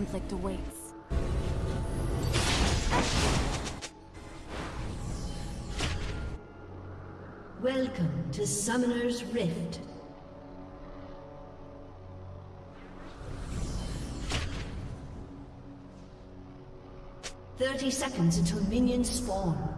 conflict awaits. Welcome to Summoner's Rift. Thirty seconds until minions spawn.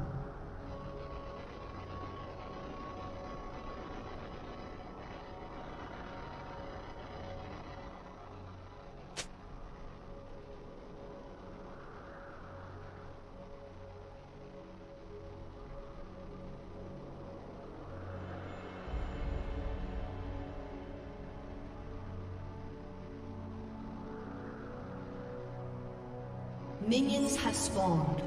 Minions have spawned.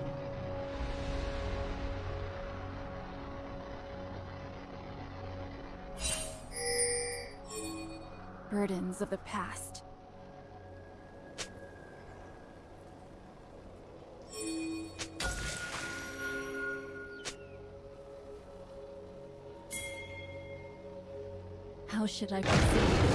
Burdens of the past. How should I proceed?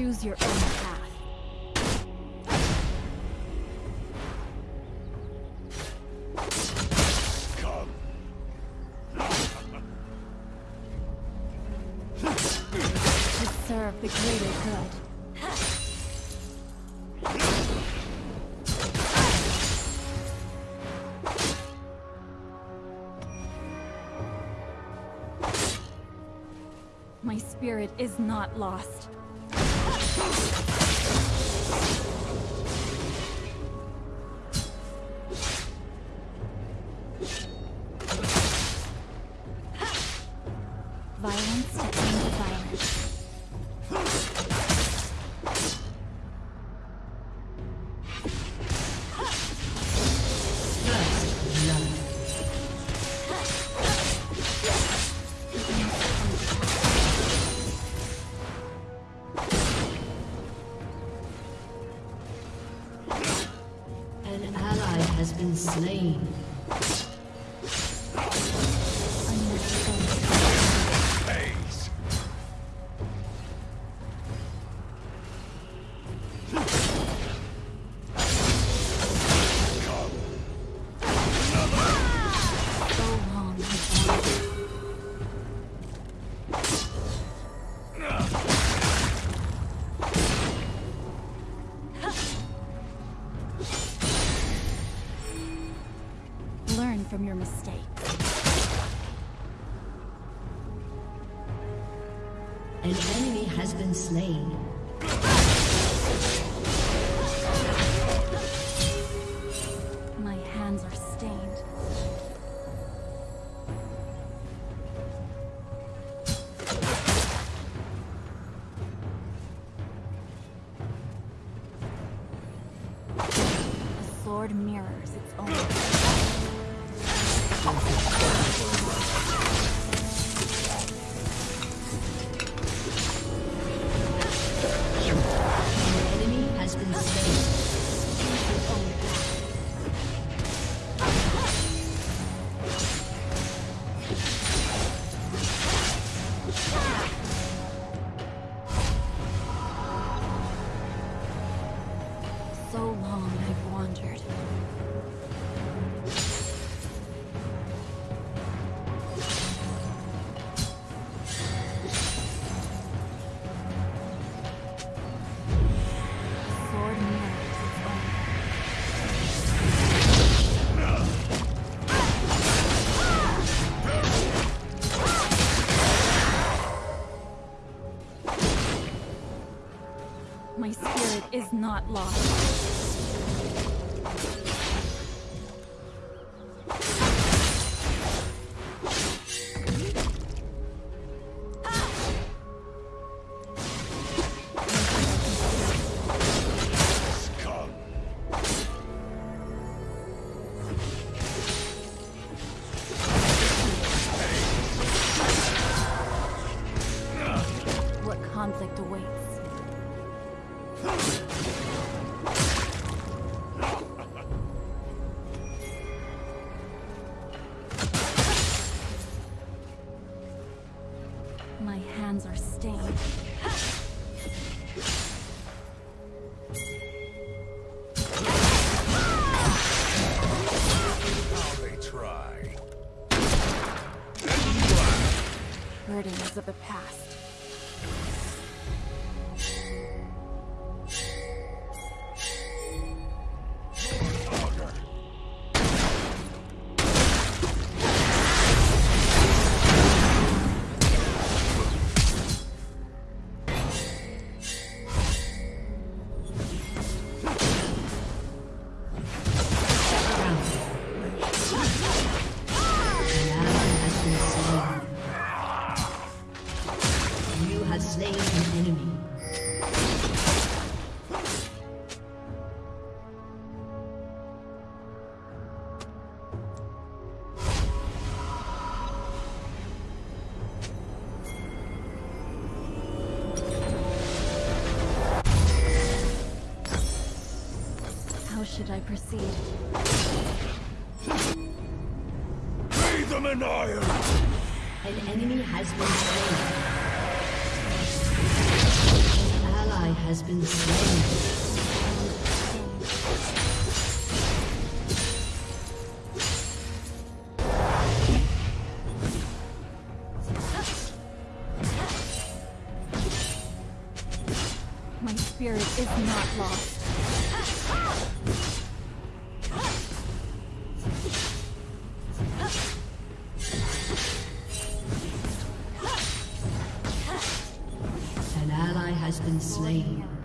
Choose your own path. Serve the greater good. My spirit is not lost. Has not lost. proceed. Lay them an iron! An enemy has been slain. An ally has been slain. My spirit is not lost. has been slain.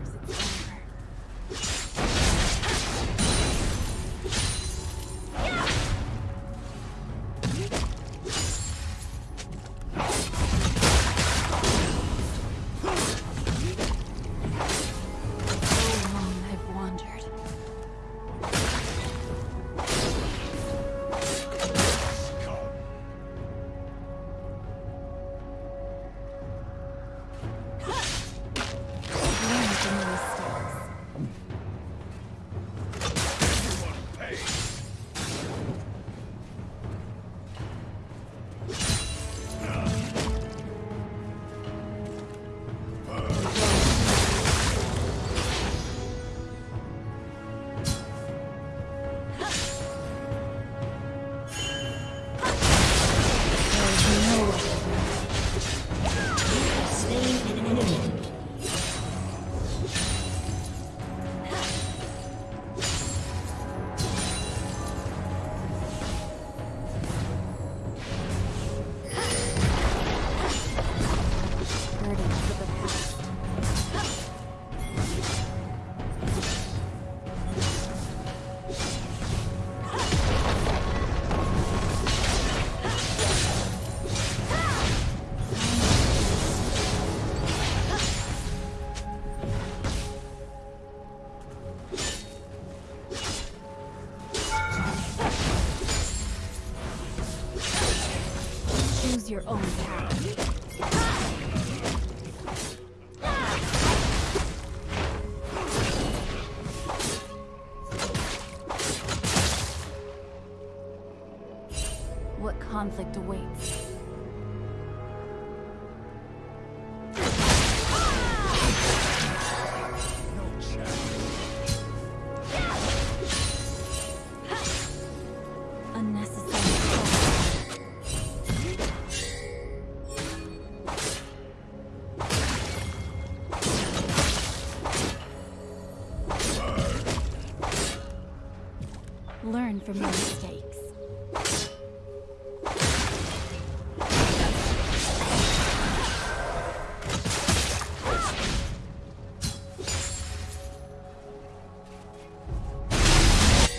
mistakes.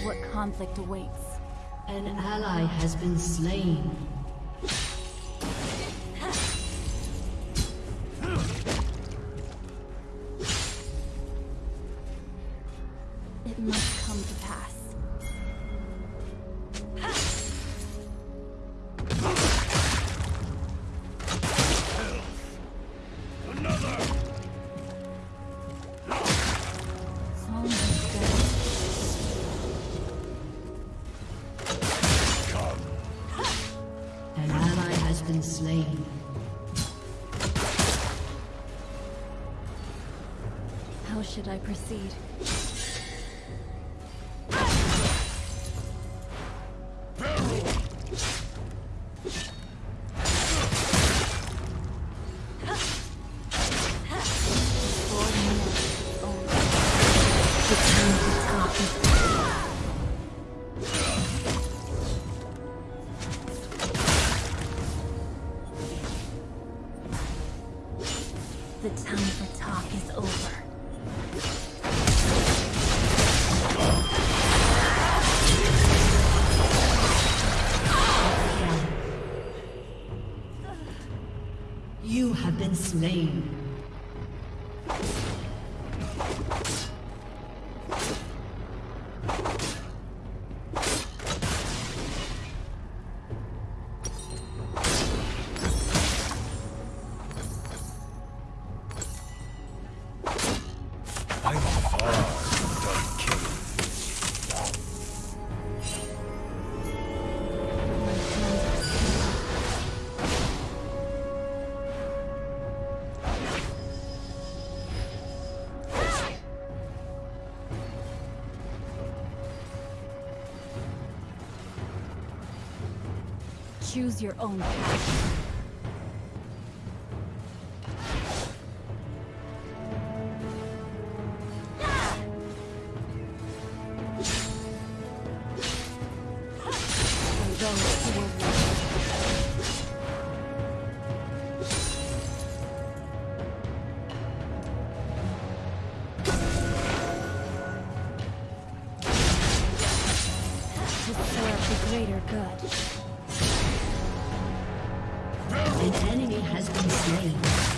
What conflict awaits? An ally has been slain. slain. How should I proceed? Have Choose your own path. To serve the greater good. An enemy has been slain.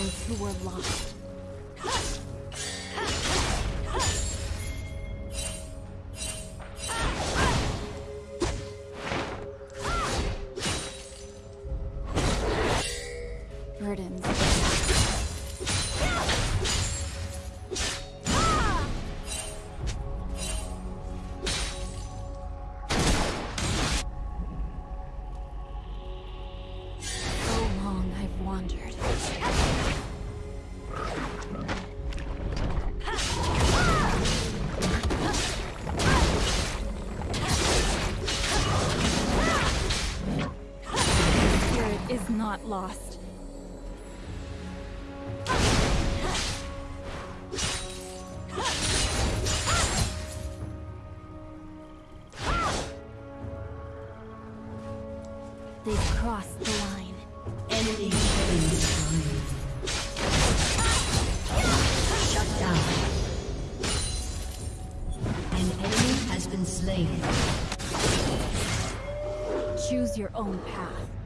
Those who were lost. They've crossed the line. Enemy spree. Shut down. An enemy has been slain. Choose your own path.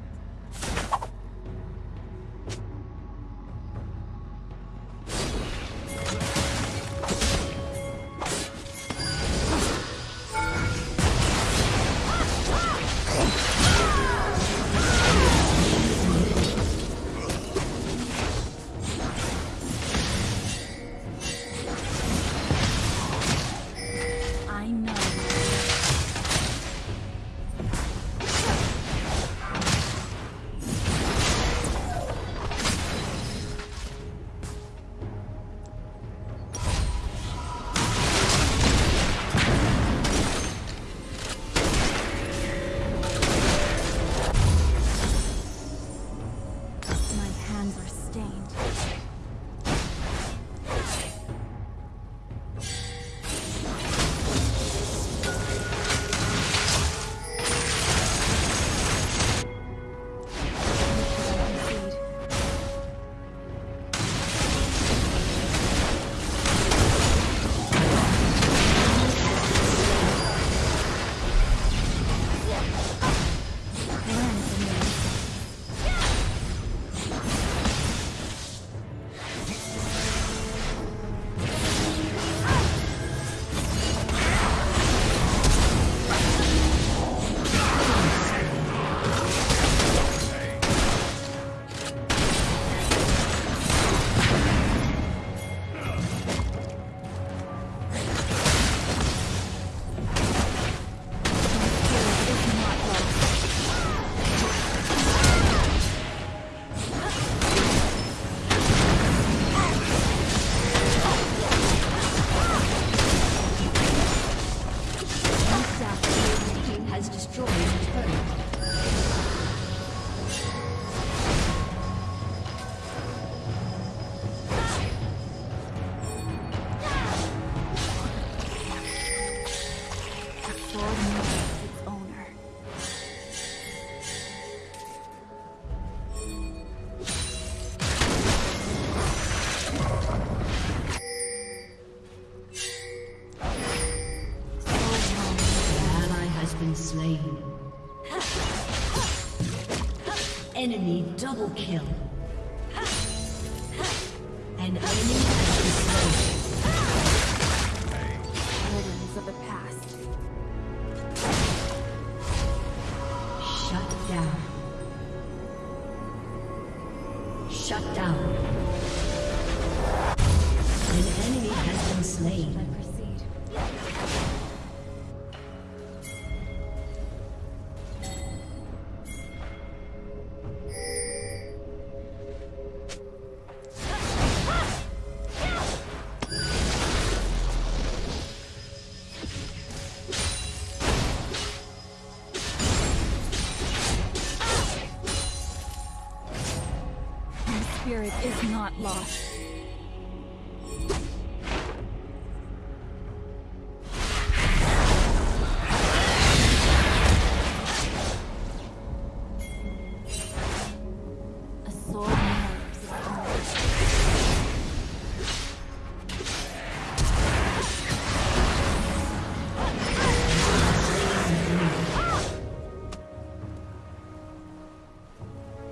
Kill. An enemy has been slain. Rhythms of the past. Shut down. Shut down. An enemy has been slain. Spirit is not lost.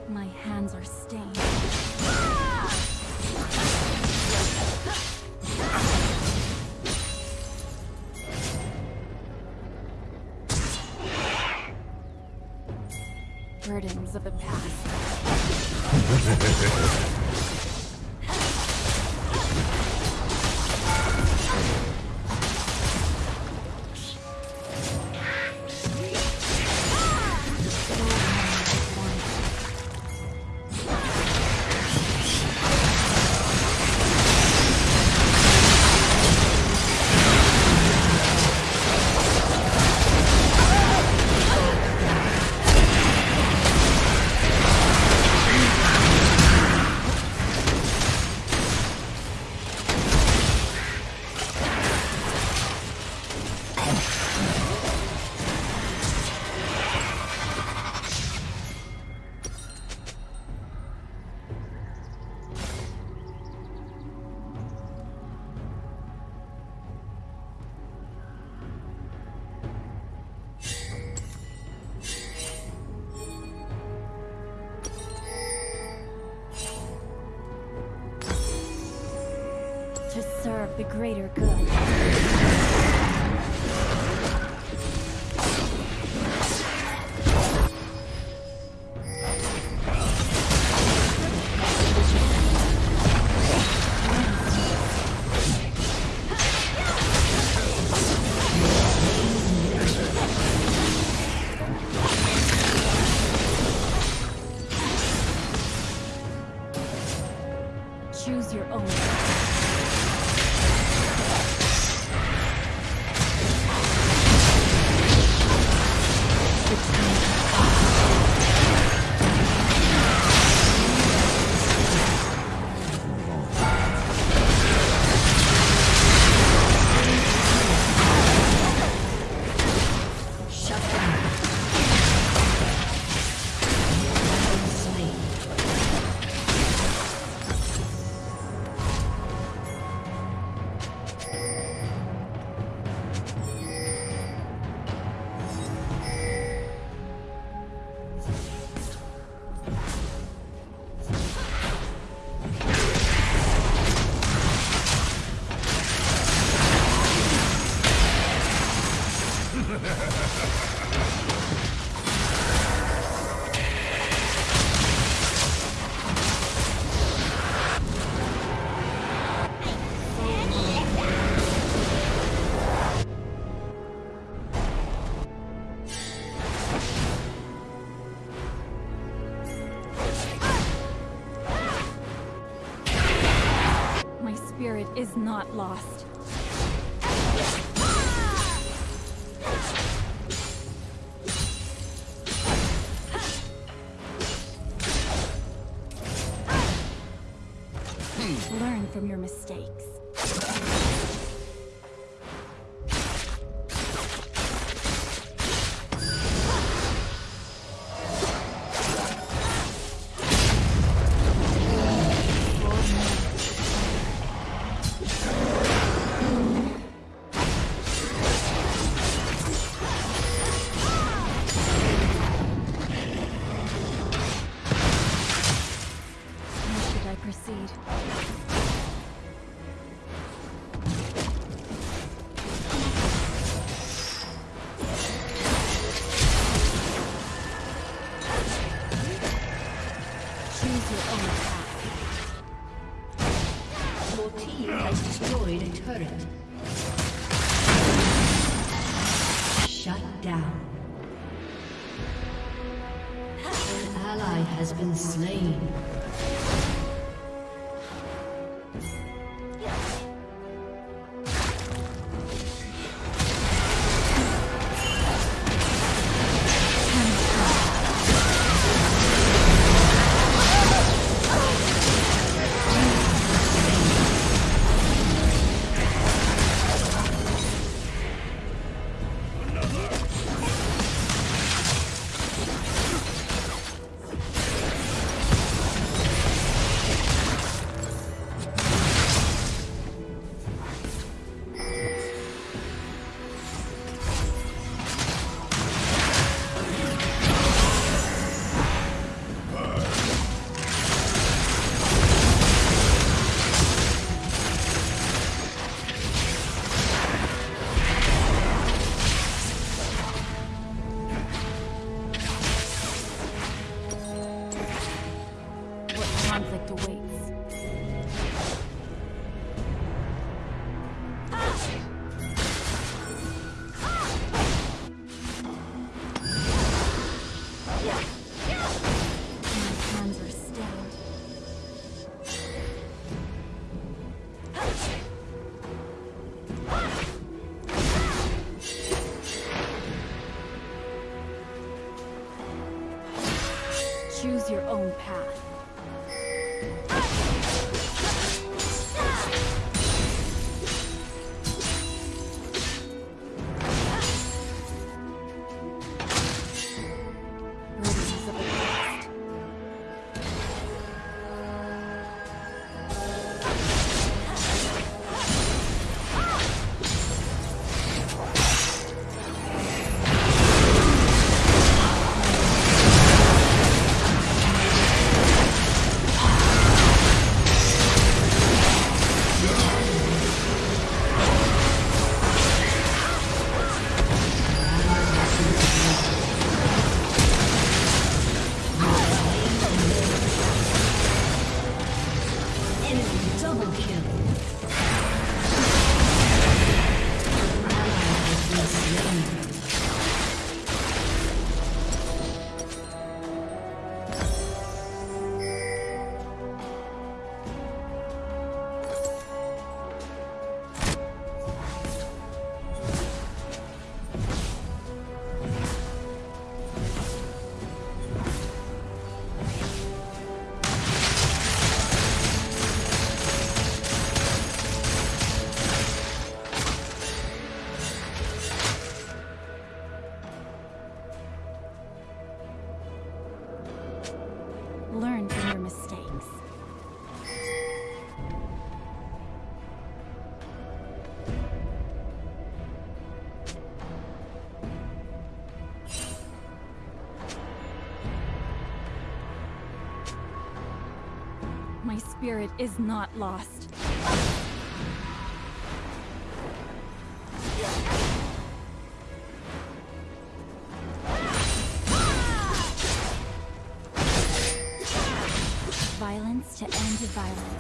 My hands are stained. Burdens of the past. greater good. Lost. Hmm. Learn from your mistakes. Turret. Shut down. An ally has been slain. Learn from your mistakes. My spirit is not lost. Violence.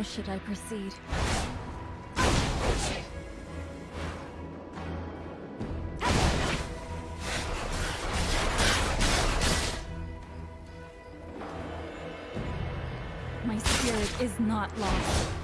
How should I proceed? My spirit is not lost.